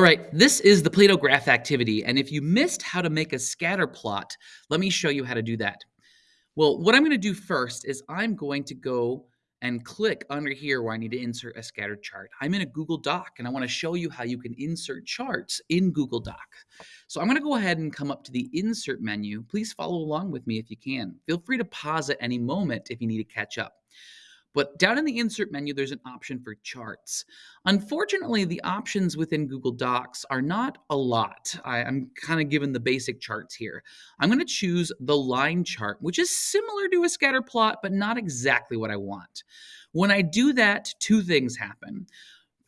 All right, this is the Play-Doh graph activity, and if you missed how to make a scatter plot, let me show you how to do that. Well, what I'm going to do first is I'm going to go and click under here where I need to insert a scatter chart. I'm in a Google Doc, and I want to show you how you can insert charts in Google Doc. So I'm going to go ahead and come up to the Insert menu. Please follow along with me if you can. Feel free to pause at any moment if you need to catch up. But down in the insert menu, there's an option for charts. Unfortunately, the options within Google Docs are not a lot. I, am kind of given the basic charts here. I'm going to choose the line chart, which is similar to a scatter plot, but not exactly what I want. When I do that, two things happen.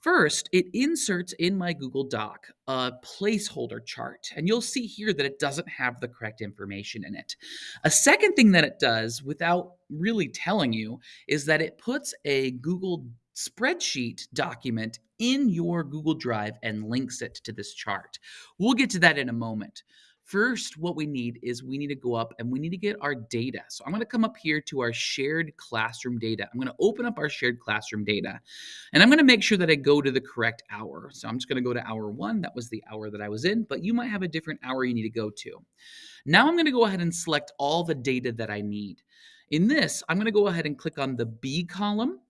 First, it inserts in my Google Doc a placeholder chart, and you'll see here that it doesn't have the correct information in it. A second thing that it does, without really telling you, is that it puts a Google spreadsheet document in your Google Drive and links it to this chart. We'll get to that in a moment. First, what we need is we need to go up and we need to get our data. So I'm going to come up here to our shared classroom data. I'm going to open up our shared classroom data and I'm going to make sure that I go to the correct hour. So I'm just going to go to hour one. That was the hour that I was in, but you might have a different hour you need to go to. Now I'm going to go ahead and select all the data that I need. In this, I'm going to go ahead and click on the B column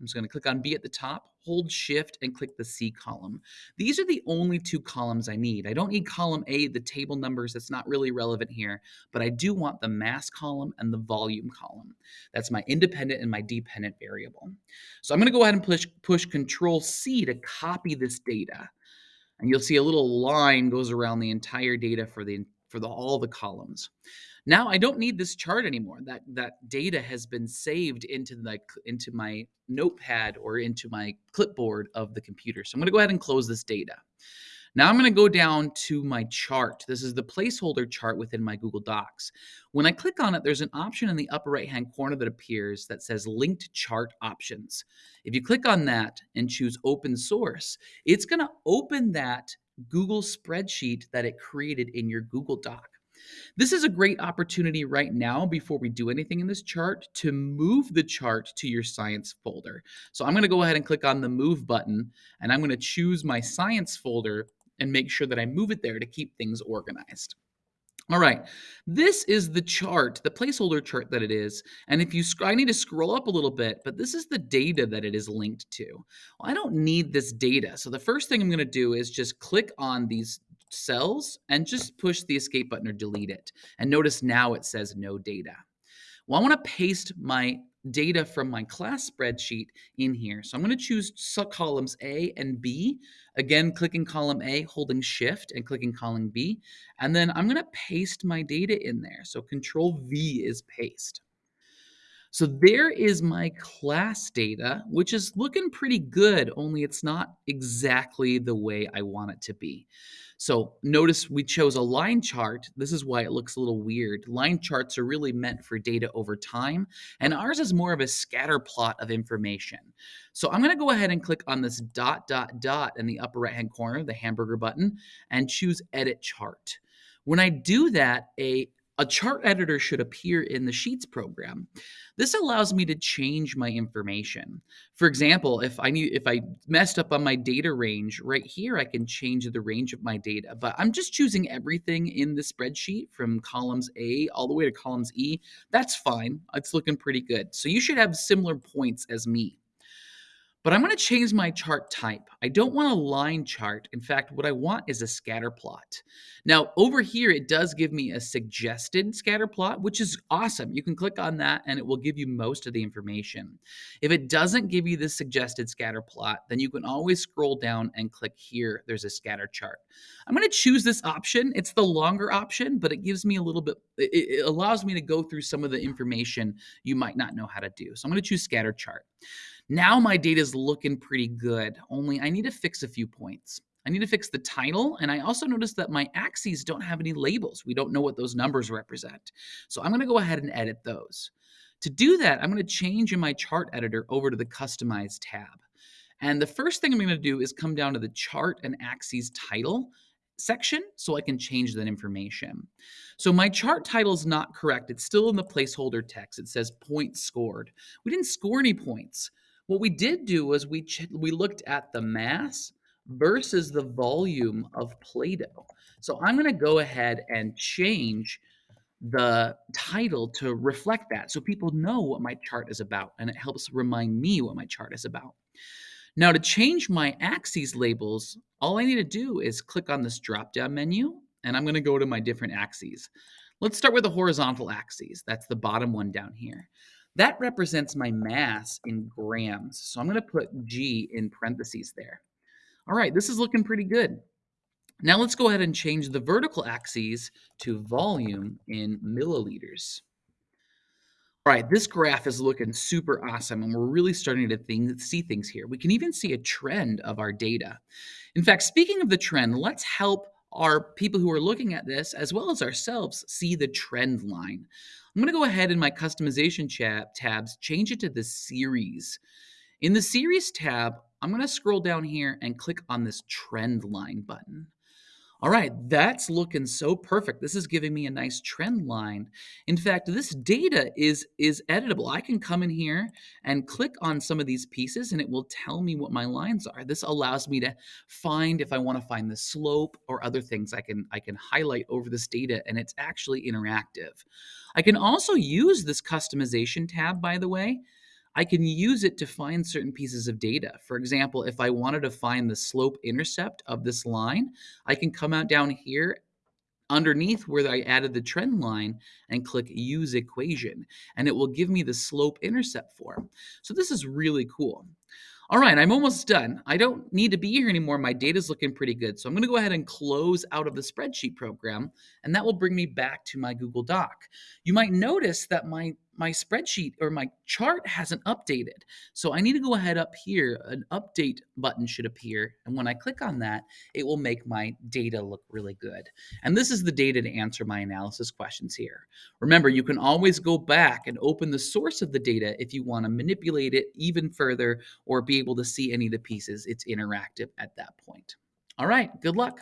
I'm just going to click on B at the top, hold shift and click the C column. These are the only two columns I need. I don't need column A, the table numbers, that's not really relevant here, but I do want the mass column and the volume column. That's my independent and my dependent variable. So I'm going to go ahead and push, push Control C to copy this data. And you'll see a little line goes around the entire data for the for the, all the columns. Now I don't need this chart anymore. That that data has been saved into the into my notepad or into my clipboard of the computer. So I'm going to go ahead and close this data. Now I'm going to go down to my chart. This is the placeholder chart within my Google Docs. When I click on it, there's an option in the upper right hand corner that appears that says linked chart options. If you click on that and choose open source, it's going to open that Google spreadsheet that it created in your Google Doc. This is a great opportunity right now before we do anything in this chart to move the chart to your science folder. So I'm going to go ahead and click on the move button and I'm going to choose my science folder and make sure that I move it there to keep things organized. All right, this is the chart, the placeholder chart that it is. And if you, I need to scroll up a little bit, but this is the data that it is linked to. Well, I don't need this data. So the first thing I'm gonna do is just click on these cells and just push the escape button or delete it. And notice now it says no data. Well, I wanna paste my data from my class spreadsheet in here. So I'm going to choose columns A and B. Again, clicking column A, holding shift and clicking column B. And then I'm going to paste my data in there. So control V is paste. So there is my class data, which is looking pretty good, only it's not exactly the way I want it to be. So notice we chose a line chart. This is why it looks a little weird. Line charts are really meant for data over time, and ours is more of a scatter plot of information. So I'm going to go ahead and click on this dot, dot, dot in the upper right-hand corner, the hamburger button, and choose Edit Chart. When I do that, a a chart editor should appear in the Sheets program. This allows me to change my information. For example, if I need if I messed up on my data range, right here I can change the range of my data. But I'm just choosing everything in the spreadsheet from columns A all the way to columns E. That's fine. It's looking pretty good. So you should have similar points as me. But I'm going to change my chart type. I don't want a line chart. In fact, what I want is a scatter plot. Now, over here, it does give me a suggested scatter plot, which is awesome. You can click on that and it will give you most of the information. If it doesn't give you the suggested scatter plot, then you can always scroll down and click here. There's a scatter chart. I'm going to choose this option. It's the longer option, but it gives me a little bit, it, allows me to go through some of the information you might not know how to do. So I'm going to choose scatter chart. Now my data is looking pretty good, only I need to fix a few points. I need to fix the title, and I also noticed that my axes don't have any labels. We don't know what those numbers represent. So I'm gonna go ahead and edit those. To do that, I'm gonna change in my chart editor over to the Customize tab. And the first thing I'm gonna do is come down to the chart and axes title section so I can change that information. So my chart title is not correct. It's still in the placeholder text. It says points scored. We didn't score any points. What we did do was we we looked at the mass, versus the volume of Play-Doh. So I'm gonna go ahead and change the title to reflect that so people know what my chart is about and it helps remind me what my chart is about. Now to change my axes labels, all I need to do is click on this drop down menu and I'm gonna go to my different axes. Let's start with the horizontal axes. That's the bottom one down here. That represents my mass in grams. So I'm gonna put G in parentheses there. All right, this is looking pretty good. Now let's go ahead and change the vertical axes to volume in milliliters. All right, this graph is looking super awesome, and we're really starting to think, see things here. We can even see a trend of our data. In fact, speaking of the trend, let's help our people who are looking at this, as well as ourselves, see the trend line. I'm going to go ahead in my customization tabs, change it to the series. In the series tab, I'm going to scroll down here and click on this trend line button. All right, that's looking so perfect. This is giving me a nice trend line. In fact, this data is, is editable. I can come in here and click on some of these pieces and it will tell me what my lines are. This allows me to find if I want to find the slope or other things I can, I can highlight over this data and it's actually interactive. I can also use this customization tab, by the way, I can use it to find certain pieces of data. For example, if I wanted to find the slope intercept of this line, I can come out down here underneath where I added the trend line and click use equation and it will give me the slope intercept form. So this is really cool. All right, I'm almost done. I don't need to be here anymore. My data's looking pretty good. So I'm gonna go ahead and close out of the spreadsheet program, and that will bring me back to my Google Doc. You might notice that my my spreadsheet or my chart hasn't updated. So I need to go ahead up here, an update button should appear. And when I click on that, it will make my data look really good. And this is the data to answer my analysis questions here. Remember, you can always go back and open the source of the data if you want to manipulate it even further or be able to see any of the pieces. It's interactive at that point. All right, good luck.